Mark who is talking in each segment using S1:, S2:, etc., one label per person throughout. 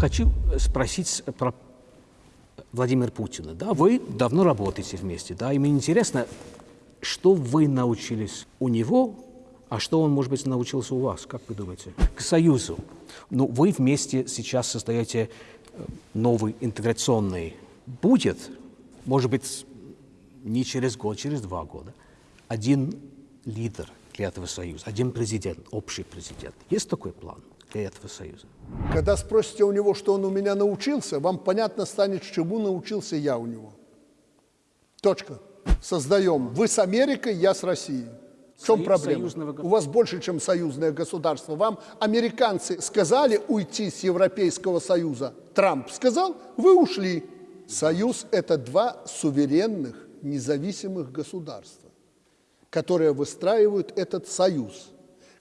S1: Хочу спросить про Владимира Путина. Да, вы давно работаете вместе, да, и мне интересно, что вы научились у него, а что он, может быть, научился у вас, как вы думаете? К Союзу. Ну, вы вместе сейчас создаете э, новый интеграционный. Будет, может быть, не через год, через два года, один лидер для этого союза, один президент, общий президент. Есть такой план для этого союза?
S2: Когда спросите у него, что он у меня научился, вам понятно станет, чему научился я у него. Точка. Создаем. Вы с Америкой, я с Россией. В чем
S1: Союз
S2: проблема?
S1: союзного
S2: У вас больше, чем союзное государство. Вам американцы сказали уйти с Европейского Союза. Трамп сказал, вы ушли. Союз – это два суверенных, независимых государства, которые выстраивают этот союз.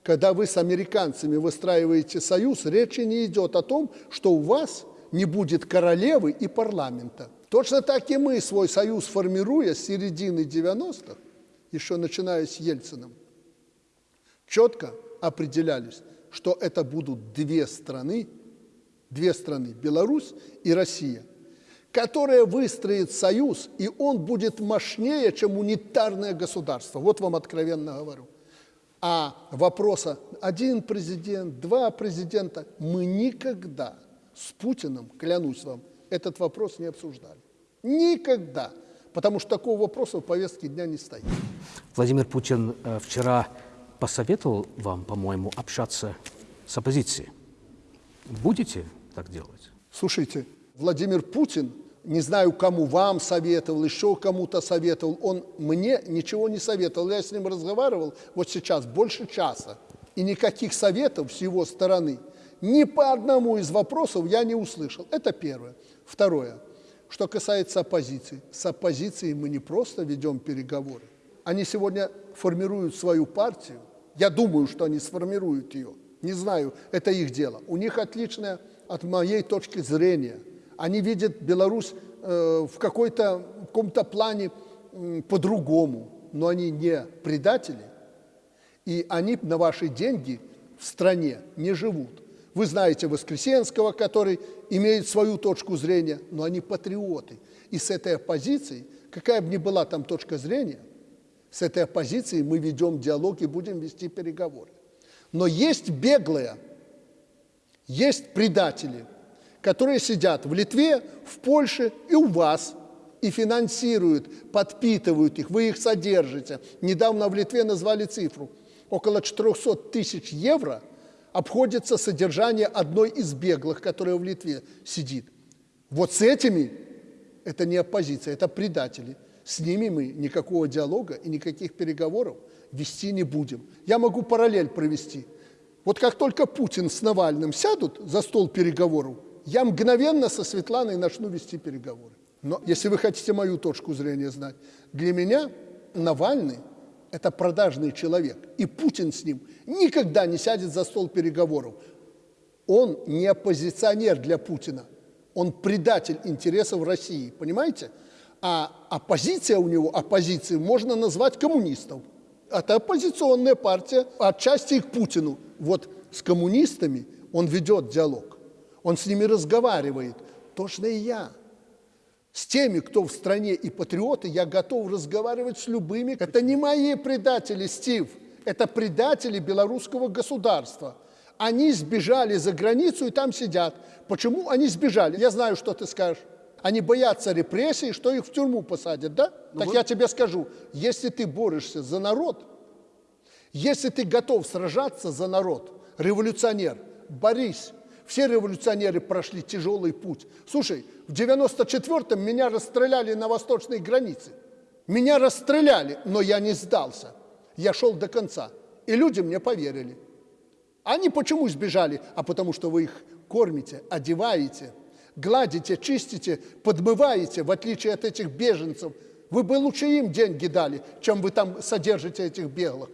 S2: Когда вы с американцами выстраиваете союз, речи не идет о том, что у вас не будет королевы и парламента. Точно так и мы свой союз формируя с середины 90-х, еще начиная с Ельцином, четко определялись, что это будут две страны, две страны, Беларусь и Россия, которые выстроят союз, и он будет мощнее, чем унитарное государство. Вот вам откровенно говорю. А вопроса один президент, два президента, мы никогда с Путиным, клянусь вам, этот вопрос не обсуждали. Никогда. Потому что такого вопроса в повестке дня не стоит.
S1: Владимир Путин э, вчера посоветовал вам, по-моему, общаться с оппозицией. Будете так делать?
S2: Слушайте, Владимир Путин, не знаю, кому вам советовал, еще кому-то советовал, он мне ничего не советовал. Я с ним разговаривал вот сейчас больше часа, и никаких советов с его стороны ни по одному из вопросов я не услышал. Это первое. Второе. Что касается оппозиции. С оппозицией мы не просто ведем переговоры. Они сегодня формируют свою партию. Я думаю, что они сформируют ее. Не знаю, это их дело. У них отличное от моей точки зрения. Они видят Беларусь э, в какой-то в каком-то плане по-другому, но они не предатели, и они на ваши деньги в стране не живут. Вы знаете Воскресенского, который имеет свою точку зрения, но они патриоты. И с этой оппозицией, какая бы ни была там точка зрения, с этой оппозицией мы ведем диалог и будем вести переговоры. Но есть беглые, есть предатели, которые сидят в Литве, в Польше и у вас, и финансируют, подпитывают их, вы их содержите. Недавно в Литве назвали цифру. Около 400 тысяч евро обходится содержание одной из беглых, которая в Литве сидит. Вот с этими это не оппозиция, это предатели. С ними мы никакого диалога и никаких переговоров вести не будем. Я могу параллель провести. Вот как только Путин с Навальным сядут за стол переговоров, я мгновенно со Светланой начну вести переговоры. Но если вы хотите мою точку зрения знать, для меня Навальный – это продажный человек, и Путин с ним никогда не сядет за стол переговоров. Он не оппозиционер для Путина, он предатель интересов России, понимаете? А оппозиция у него, оппозицией можно назвать коммунистов. Это оппозиционная партия, отчасти и к Путину. Вот с коммунистами он ведет диалог, он с ними разговаривает. Точно и я. С теми, кто в стране и патриоты, я готов разговаривать с любыми. Это не мои предатели, Стив, это предатели белорусского государства. Они сбежали за границу и там сидят. Почему они сбежали? Я знаю, что ты скажешь. Они боятся репрессий, что их в тюрьму посадят, да?
S1: Ну
S2: так
S1: вот-
S2: я тебе скажу, если ты борешься за народ, если ты готов сражаться за народ, революционер, борись. Все революционеры прошли тяжелый путь. Слушай, в 94-м меня расстреляли на восточной границе. Меня расстреляли, но я не сдался. Я шел до конца. И люди мне поверили. Они почему сбежали? А потому что вы их кормите, одеваете, гладите, чистите, подмываете, в отличие от этих беженцев. Вы бы лучше им деньги дали, чем вы там содержите этих беглых.